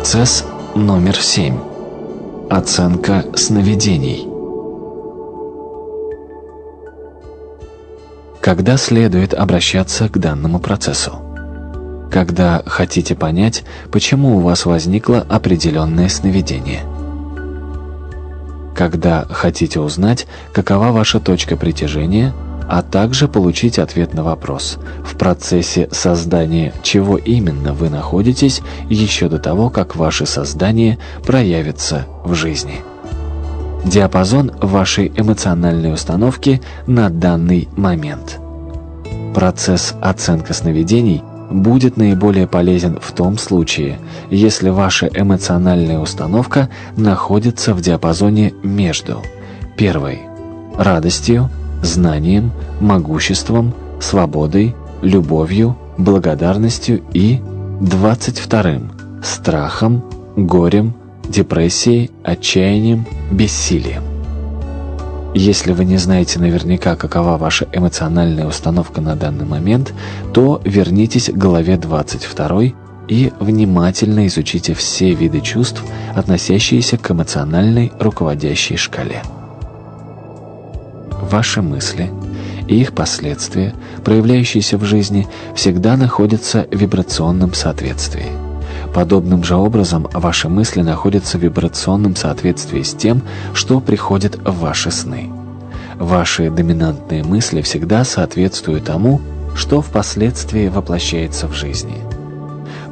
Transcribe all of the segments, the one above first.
Процесс номер семь. Оценка сновидений. Когда следует обращаться к данному процессу? Когда хотите понять, почему у вас возникло определенное сновидение. Когда хотите узнать, какова ваша точка притяжения – а также получить ответ на вопрос, в процессе создания чего именно вы находитесь еще до того, как ваше создание проявится в жизни. Диапазон вашей эмоциональной установки на данный момент. Процесс оценка сновидений будет наиболее полезен в том случае, если ваша эмоциональная установка находится в диапазоне между первой – радостью, знанием, могуществом, свободой, любовью, благодарностью и 22. Страхом, горем, депрессией, отчаянием, бессилием. Если вы не знаете наверняка, какова ваша эмоциональная установка на данный момент, то вернитесь к главе 22 и внимательно изучите все виды чувств, относящиеся к эмоциональной руководящей шкале ваши мысли и их последствия, проявляющиеся в жизни, всегда находятся в вибрационном соответствии. Подобным же образом ваши мысли находятся в вибрационном соответствии с тем, что приходит в ваши сны. Ваши доминантные мысли всегда соответствуют тому, что впоследствии воплощается в жизни.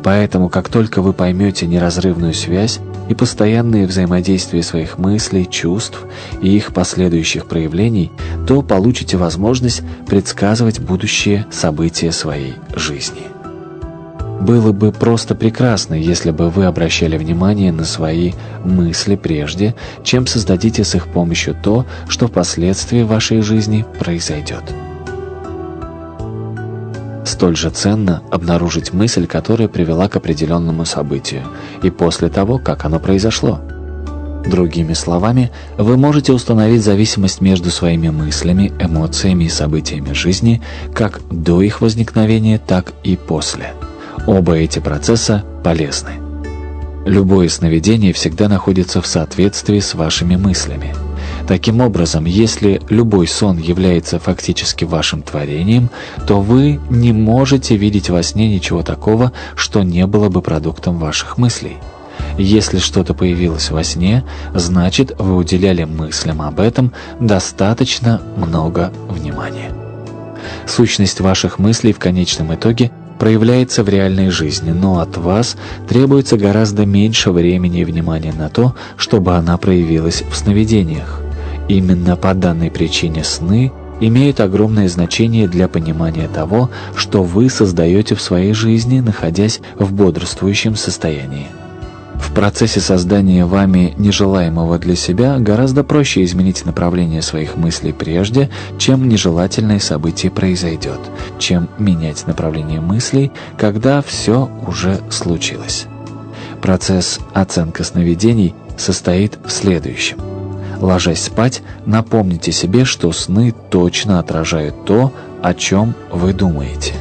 Поэтому, как только вы поймете неразрывную связь и постоянные взаимодействия своих мыслей, чувств и их последующих проявлений, то получите возможность предсказывать будущие события своей жизни. Было бы просто прекрасно, если бы вы обращали внимание на свои мысли прежде, чем создадите с их помощью то, что впоследствии в вашей жизни произойдет. Столь же ценно обнаружить мысль, которая привела к определенному событию, и после того, как оно произошло. Другими словами, вы можете установить зависимость между своими мыслями, эмоциями и событиями жизни как до их возникновения, так и после. Оба эти процесса полезны. Любое сновидение всегда находится в соответствии с вашими мыслями – Таким образом, если любой сон является фактически вашим творением, то вы не можете видеть во сне ничего такого, что не было бы продуктом ваших мыслей. Если что-то появилось во сне, значит вы уделяли мыслям об этом достаточно много внимания. Сущность ваших мыслей в конечном итоге проявляется в реальной жизни, но от вас требуется гораздо меньше времени и внимания на то, чтобы она проявилась в сновидениях. Именно по данной причине сны имеют огромное значение для понимания того, что вы создаете в своей жизни, находясь в бодрствующем состоянии. В процессе создания вами нежелаемого для себя гораздо проще изменить направление своих мыслей прежде, чем нежелательное событие произойдет, чем менять направление мыслей, когда все уже случилось. Процесс оценка сновидений состоит в следующем. Ложась спать, напомните себе, что сны точно отражают то, о чем вы думаете.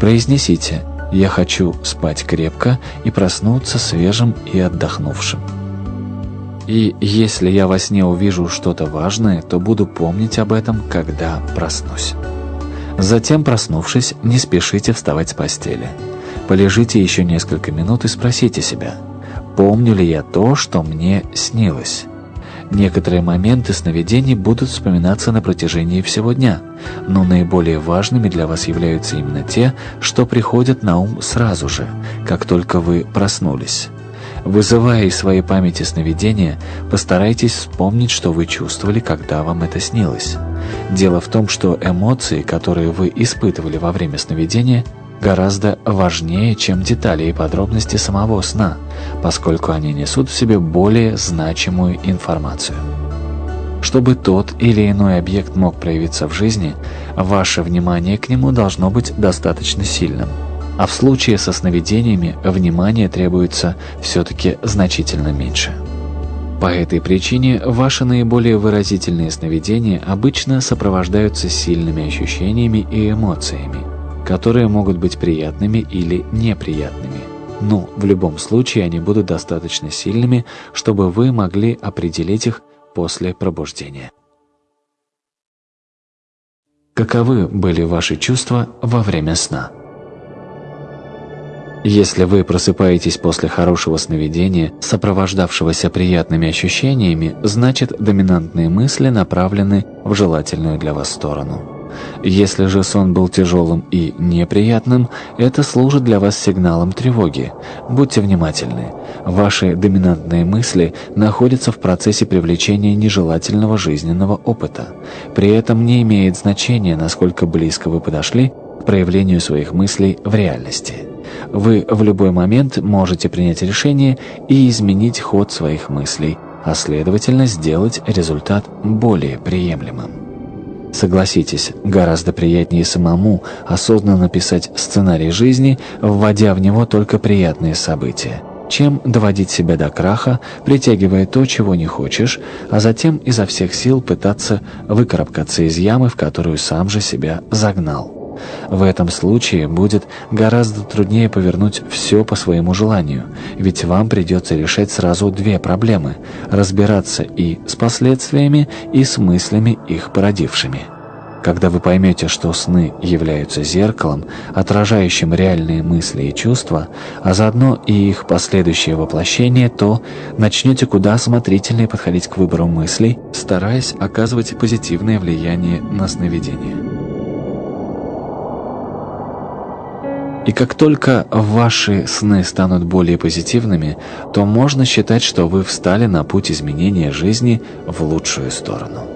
Произнесите «Я хочу спать крепко и проснуться свежим и отдохнувшим». И если я во сне увижу что-то важное, то буду помнить об этом, когда проснусь. Затем, проснувшись, не спешите вставать с постели. Полежите еще несколько минут и спросите себя, помню ли я то, что мне снилось. Некоторые моменты сновидений будут вспоминаться на протяжении всего дня, но наиболее важными для вас являются именно те, что приходят на ум сразу же, как только вы проснулись. Вызывая из своей памяти сновидения, постарайтесь вспомнить, что вы чувствовали, когда вам это снилось. Дело в том, что эмоции, которые вы испытывали во время сновидения – гораздо важнее, чем детали и подробности самого сна, поскольку они несут в себе более значимую информацию. Чтобы тот или иной объект мог проявиться в жизни, ваше внимание к нему должно быть достаточно сильным. А в случае со сновидениями внимание требуется все-таки значительно меньше. По этой причине ваши наиболее выразительные сновидения обычно сопровождаются сильными ощущениями и эмоциями, которые могут быть приятными или неприятными, Ну, в любом случае они будут достаточно сильными, чтобы вы могли определить их после пробуждения. Каковы были ваши чувства во время сна? Если вы просыпаетесь после хорошего сновидения, сопровождавшегося приятными ощущениями, значит доминантные мысли направлены в желательную для вас сторону. Если же сон был тяжелым и неприятным, это служит для вас сигналом тревоги. Будьте внимательны. Ваши доминантные мысли находятся в процессе привлечения нежелательного жизненного опыта. При этом не имеет значения, насколько близко вы подошли к проявлению своих мыслей в реальности. Вы в любой момент можете принять решение и изменить ход своих мыслей, а следовательно сделать результат более приемлемым. Согласитесь, гораздо приятнее самому осознанно писать сценарий жизни, вводя в него только приятные события, чем доводить себя до краха, притягивая то, чего не хочешь, а затем изо всех сил пытаться выкарабкаться из ямы, в которую сам же себя загнал. В этом случае будет гораздо труднее повернуть все по своему желанию, ведь вам придется решать сразу две проблемы – разбираться и с последствиями, и с мыслями их породившими. Когда вы поймете, что сны являются зеркалом, отражающим реальные мысли и чувства, а заодно и их последующее воплощение, то начнете куда осмотрительнее подходить к выбору мыслей, стараясь оказывать позитивное влияние на сновидение. И как только ваши сны станут более позитивными, то можно считать, что вы встали на путь изменения жизни в лучшую сторону.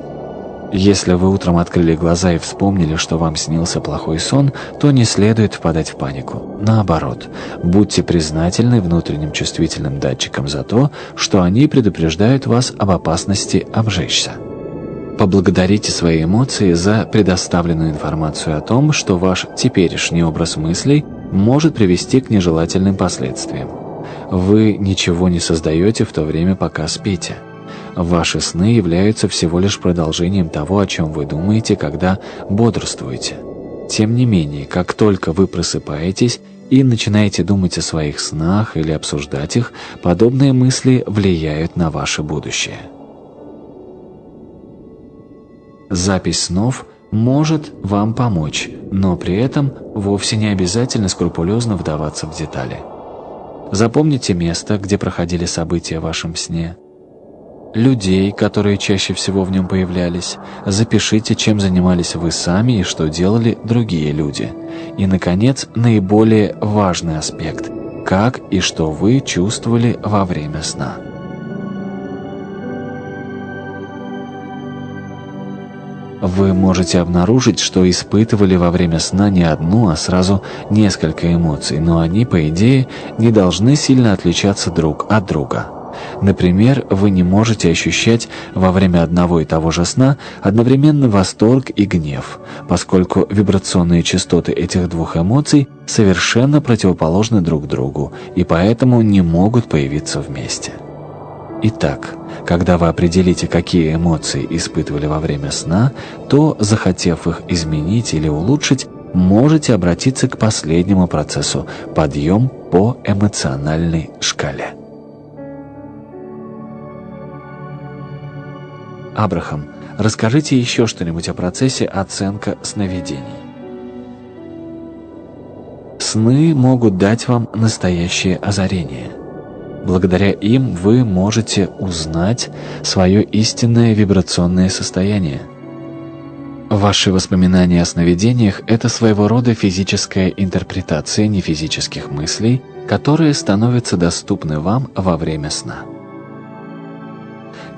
Если вы утром открыли глаза и вспомнили, что вам снился плохой сон, то не следует впадать в панику. Наоборот, будьте признательны внутренним чувствительным датчикам за то, что они предупреждают вас об опасности обжечься. Поблагодарите свои эмоции за предоставленную информацию о том, что ваш теперешний образ мыслей может привести к нежелательным последствиям. Вы ничего не создаете в то время, пока спите. Ваши сны являются всего лишь продолжением того, о чем вы думаете, когда бодрствуете. Тем не менее, как только вы просыпаетесь и начинаете думать о своих снах или обсуждать их, подобные мысли влияют на ваше будущее. Запись снов – может вам помочь, но при этом вовсе не обязательно скрупулезно вдаваться в детали. Запомните место, где проходили события в вашем сне, людей, которые чаще всего в нем появлялись, запишите, чем занимались вы сами и что делали другие люди. И, наконец, наиболее важный аспект – как и что вы чувствовали во время сна. Вы можете обнаружить, что испытывали во время сна не одну, а сразу несколько эмоций, но они, по идее, не должны сильно отличаться друг от друга. Например, вы не можете ощущать во время одного и того же сна одновременно восторг и гнев, поскольку вибрационные частоты этих двух эмоций совершенно противоположны друг другу и поэтому не могут появиться вместе. Итак, когда вы определите, какие эмоции испытывали во время сна, то, захотев их изменить или улучшить, можете обратиться к последнему процессу – подъем по эмоциональной шкале. Абрахам, расскажите еще что-нибудь о процессе оценка сновидений. Сны могут дать вам настоящее озарение – Благодаря им вы можете узнать свое истинное вибрационное состояние. Ваши воспоминания о сновидениях – это своего рода физическая интерпретация нефизических мыслей, которые становятся доступны вам во время сна.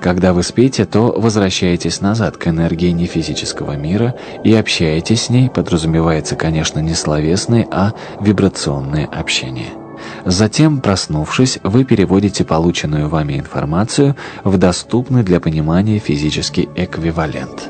Когда вы спите, то возвращаетесь назад к энергии нефизического мира и общаетесь с ней, подразумевается, конечно, не словесное, а вибрационное общение. Затем, проснувшись, вы переводите полученную вами информацию в доступный для понимания физический эквивалент.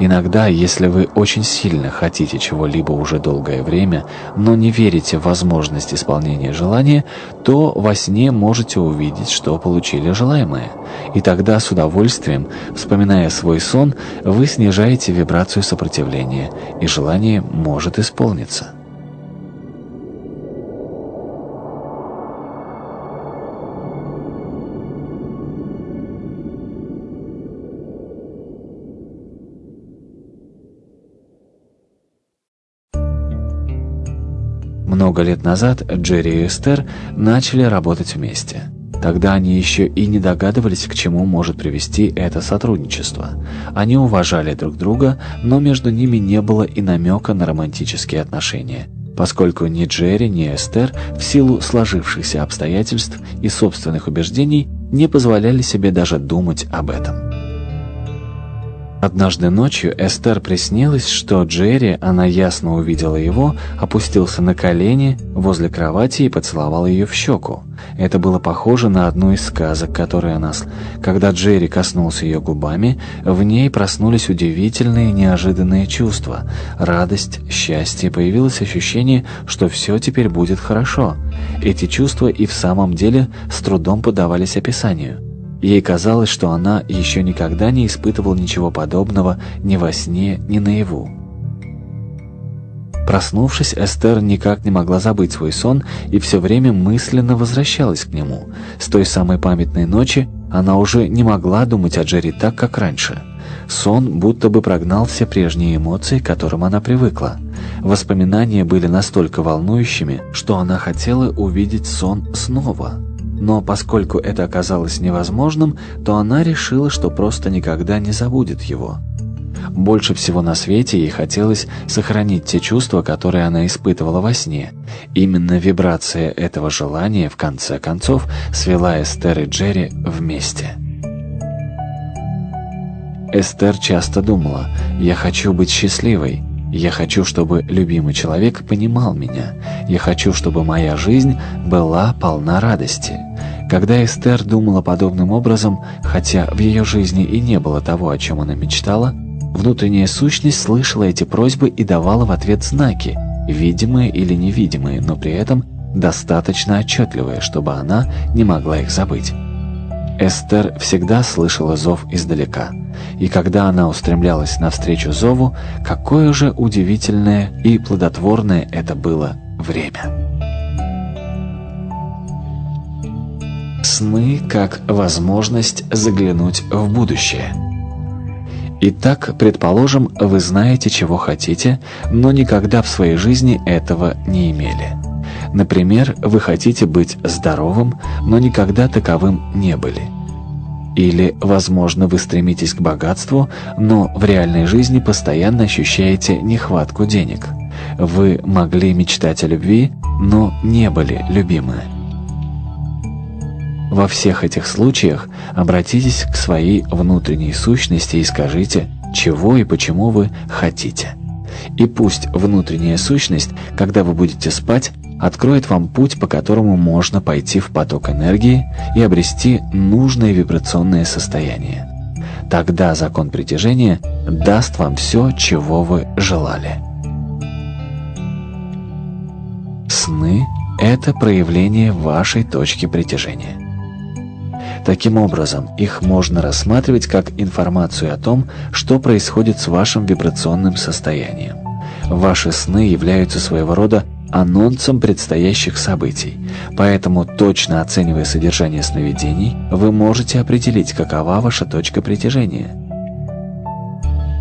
Иногда, если вы очень сильно хотите чего-либо уже долгое время, но не верите в возможность исполнения желания, то во сне можете увидеть, что получили желаемое. И тогда с удовольствием, вспоминая свой сон, вы снижаете вибрацию сопротивления, и желание может исполниться. Много лет назад Джерри и Эстер начали работать вместе. Тогда они еще и не догадывались, к чему может привести это сотрудничество. Они уважали друг друга, но между ними не было и намека на романтические отношения, поскольку ни Джерри, ни Эстер в силу сложившихся обстоятельств и собственных убеждений не позволяли себе даже думать об этом. Однажды ночью Эстер приснилось, что Джерри, она ясно увидела его, опустился на колени возле кровати и поцеловал ее в щеку. Это было похоже на одну из сказок, которые она слышала. Когда Джерри коснулся ее губами, в ней проснулись удивительные неожиданные чувства. Радость, счастье, появилось ощущение, что все теперь будет хорошо. Эти чувства и в самом деле с трудом подавались описанию. Ей казалось, что она еще никогда не испытывала ничего подобного ни во сне, ни наяву. Проснувшись, Эстер никак не могла забыть свой сон и все время мысленно возвращалась к нему. С той самой памятной ночи она уже не могла думать о Джерри так, как раньше. Сон будто бы прогнал все прежние эмоции, к которым она привыкла. Воспоминания были настолько волнующими, что она хотела увидеть сон снова. Но поскольку это оказалось невозможным, то она решила, что просто никогда не забудет его. Больше всего на свете ей хотелось сохранить те чувства, которые она испытывала во сне. Именно вибрация этого желания, в конце концов, свела Эстер и Джерри вместе. Эстер часто думала «Я хочу быть счастливой», я хочу, чтобы любимый человек понимал меня. Я хочу, чтобы моя жизнь была полна радости. Когда Эстер думала подобным образом, хотя в ее жизни и не было того, о чем она мечтала, внутренняя сущность слышала эти просьбы и давала в ответ знаки, видимые или невидимые, но при этом достаточно отчетливые, чтобы она не могла их забыть. Эстер всегда слышала зов издалека, и когда она устремлялась навстречу зову, какое же удивительное и плодотворное это было время. Сны как возможность заглянуть в будущее. Итак, предположим, вы знаете, чего хотите, но никогда в своей жизни этого не имели. Например, вы хотите быть здоровым, но никогда таковым не были. Или, возможно, вы стремитесь к богатству, но в реальной жизни постоянно ощущаете нехватку денег. Вы могли мечтать о любви, но не были любимы. Во всех этих случаях обратитесь к своей внутренней сущности и скажите, чего и почему вы хотите. И пусть внутренняя сущность, когда вы будете спать, откроет вам путь, по которому можно пойти в поток энергии и обрести нужное вибрационное состояние. Тогда закон притяжения даст вам все, чего вы желали. Сны – это проявление вашей точки притяжения. Таким образом, их можно рассматривать как информацию о том, что происходит с вашим вибрационным состоянием. Ваши сны являются своего рода анонсом предстоящих событий, поэтому, точно оценивая содержание сновидений, вы можете определить, какова ваша точка притяжения.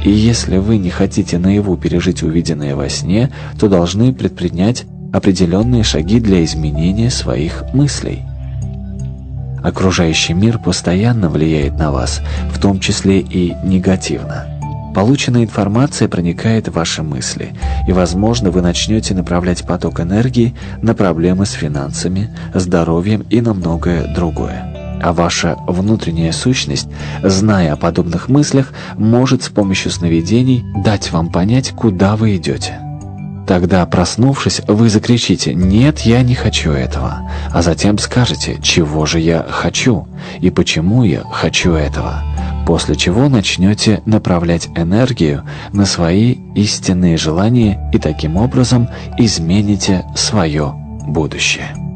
И если вы не хотите наяву пережить увиденное во сне, то должны предпринять определенные шаги для изменения своих мыслей. Окружающий мир постоянно влияет на вас, в том числе и негативно. Полученная информация проникает в ваши мысли, и, возможно, вы начнете направлять поток энергии на проблемы с финансами, здоровьем и на многое другое. А ваша внутренняя сущность, зная о подобных мыслях, может с помощью сновидений дать вам понять, куда вы идете. Тогда, проснувшись, вы закричите «Нет, я не хочу этого», а затем скажете «Чего же я хочу?» и «Почему я хочу этого?» После чего начнете направлять энергию на свои истинные желания и таким образом измените свое будущее.